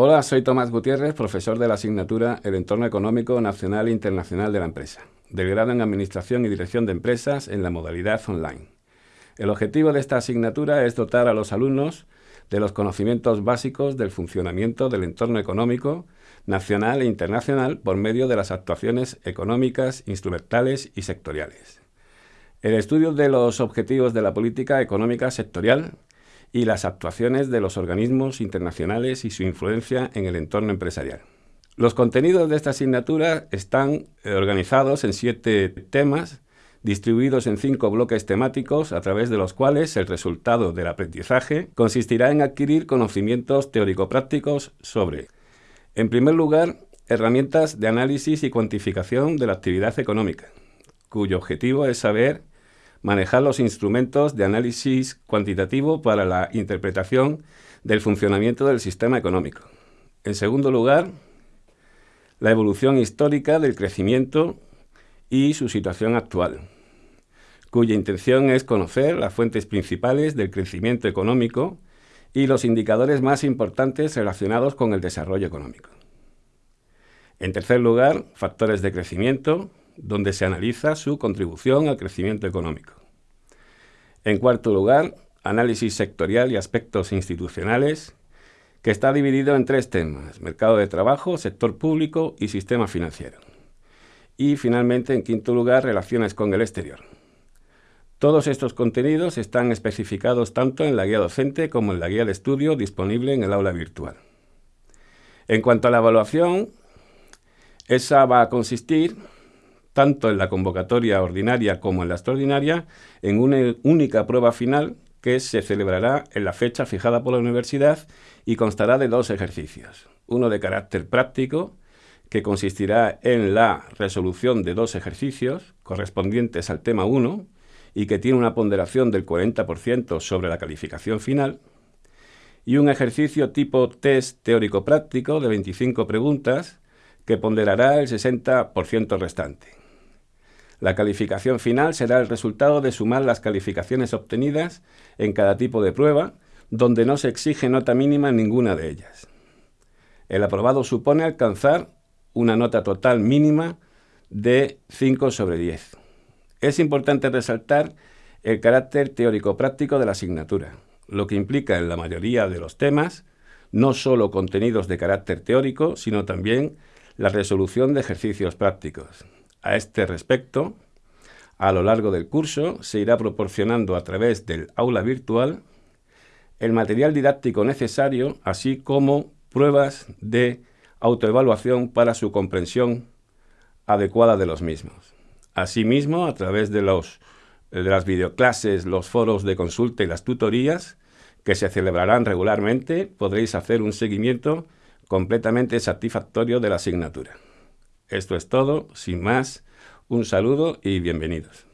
Hola, soy Tomás Gutiérrez, profesor de la asignatura El entorno económico nacional e internacional de la empresa, del grado en Administración y Dirección de Empresas en la modalidad online. El objetivo de esta asignatura es dotar a los alumnos de los conocimientos básicos del funcionamiento del entorno económico nacional e internacional por medio de las actuaciones económicas, instrumentales y sectoriales. El estudio de los objetivos de la política económica sectorial y las actuaciones de los organismos internacionales y su influencia en el entorno empresarial. Los contenidos de esta asignatura están eh, organizados en siete temas, distribuidos en cinco bloques temáticos a través de los cuales el resultado del aprendizaje consistirá en adquirir conocimientos teórico-prácticos sobre, en primer lugar, herramientas de análisis y cuantificación de la actividad económica, cuyo objetivo es saber manejar los instrumentos de análisis cuantitativo para la interpretación del funcionamiento del sistema económico. En segundo lugar, la evolución histórica del crecimiento y su situación actual, cuya intención es conocer las fuentes principales del crecimiento económico y los indicadores más importantes relacionados con el desarrollo económico. En tercer lugar, factores de crecimiento, donde se analiza su contribución al crecimiento económico. En cuarto lugar, análisis sectorial y aspectos institucionales, que está dividido en tres temas, mercado de trabajo, sector público y sistema financiero. Y finalmente, en quinto lugar, relaciones con el exterior. Todos estos contenidos están especificados tanto en la guía docente como en la guía de estudio disponible en el aula virtual. En cuanto a la evaluación, esa va a consistir tanto en la convocatoria ordinaria como en la extraordinaria, en una única prueba final que se celebrará en la fecha fijada por la universidad y constará de dos ejercicios. Uno de carácter práctico, que consistirá en la resolución de dos ejercicios correspondientes al tema 1 y que tiene una ponderación del 40% sobre la calificación final, y un ejercicio tipo test teórico-práctico de 25 preguntas que ponderará el 60% restante. La calificación final será el resultado de sumar las calificaciones obtenidas en cada tipo de prueba, donde no se exige nota mínima en ninguna de ellas. El aprobado supone alcanzar una nota total mínima de 5 sobre 10. Es importante resaltar el carácter teórico-práctico de la asignatura, lo que implica en la mayoría de los temas no solo contenidos de carácter teórico, sino también la resolución de ejercicios prácticos. A este respecto, a lo largo del curso se irá proporcionando a través del aula virtual el material didáctico necesario, así como pruebas de autoevaluación para su comprensión adecuada de los mismos. Asimismo, a través de, los, de las videoclases, los foros de consulta y las tutorías, que se celebrarán regularmente, podréis hacer un seguimiento completamente satisfactorio de la asignatura. Esto es todo, sin más, un saludo y bienvenidos.